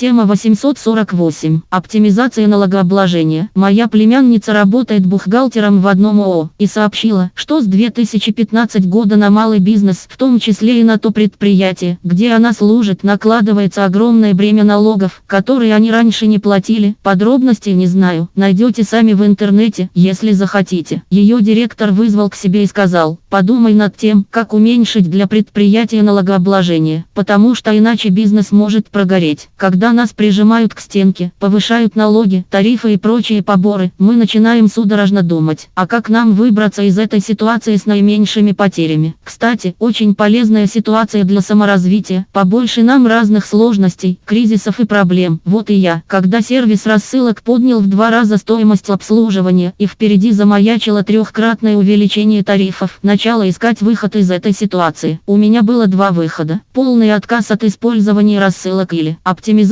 Тема 848. Оптимизация налогообложения. Моя племянница работает бухгалтером в одном ООО и сообщила, что с 2015 года на малый бизнес, в том числе и на то предприятие, где она служит, накладывается огромное бремя налогов, которые они раньше не платили. Подробностей не знаю, найдете сами в интернете, если захотите. Ее директор вызвал к себе и сказал, подумай над тем, как уменьшить для предприятия налогообложение, потому что иначе бизнес может прогореть. Когда нас прижимают к стенке, повышают налоги, тарифы и прочие поборы, мы начинаем судорожно думать, а как нам выбраться из этой ситуации с наименьшими потерями. Кстати, очень полезная ситуация для саморазвития, побольше нам разных сложностей, кризисов и проблем. Вот и я, когда сервис рассылок поднял в два раза стоимость обслуживания и впереди замаячило трехкратное увеличение тарифов, начала искать выход из этой ситуации. У меня было два выхода. Полный отказ от использования рассылок или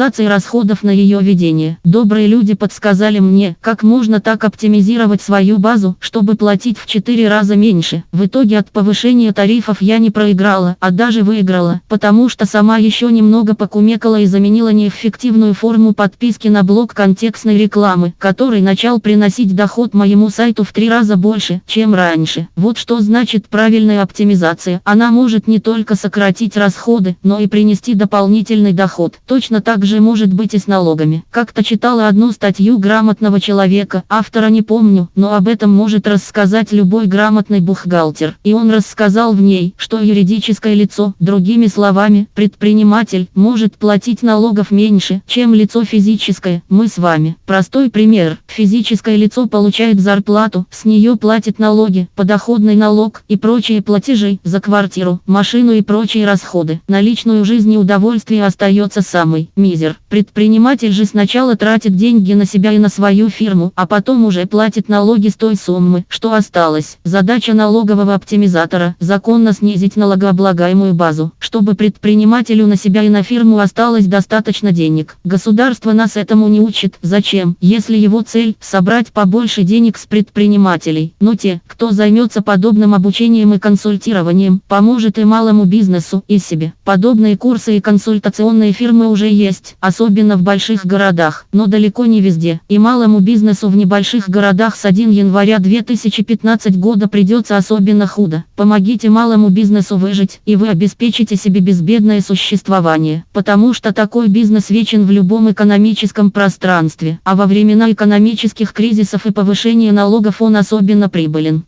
оптимизации расходов на ее ведение. Добрые люди подсказали мне, как можно так оптимизировать свою базу, чтобы платить в 4 раза меньше. В итоге от повышения тарифов я не проиграла, а даже выиграла, потому что сама еще немного покумекала и заменила неэффективную форму подписки на блок контекстной рекламы, который начал приносить доход моему сайту в три раза больше, чем раньше. Вот что значит правильная оптимизация. Она может не только сократить расходы, но и принести дополнительный доход. Точно так же может быть и с налогами. Как-то читала одну статью грамотного человека, автора не помню, но об этом может рассказать любой грамотный бухгалтер. И он рассказал в ней, что юридическое лицо, другими словами, предприниматель, может платить налогов меньше, чем лицо физическое. Мы с вами. Простой пример. Физическое лицо получает зарплату, с нее платит налоги, подоходный налог и прочие платежи за квартиру, машину и прочие расходы. На личную жизнь и удовольствие остается самый мизер. Предприниматель же сначала тратит деньги на себя и на свою фирму, а потом уже платит налоги с той суммы, что осталось. Задача налогового оптимизатора – законно снизить налогооблагаемую базу, чтобы предпринимателю на себя и на фирму осталось достаточно денег. Государство нас этому не учит. Зачем? Если его цель – собрать побольше денег с предпринимателей. Но те, кто займется подобным обучением и консультированием, поможет и малому бизнесу, и себе. Подобные курсы и консультационные фирмы уже есть, особенно в больших городах, но далеко не везде. И малому бизнесу в небольших городах с 1 января 2015 года придется особенно худо. Помогите малому бизнесу выжить, и вы обеспечите себе безбедное существование, потому что такой бизнес вечен в любом экономическом пространстве, а во времена экономических кризисов и повышения налогов он особенно прибылен.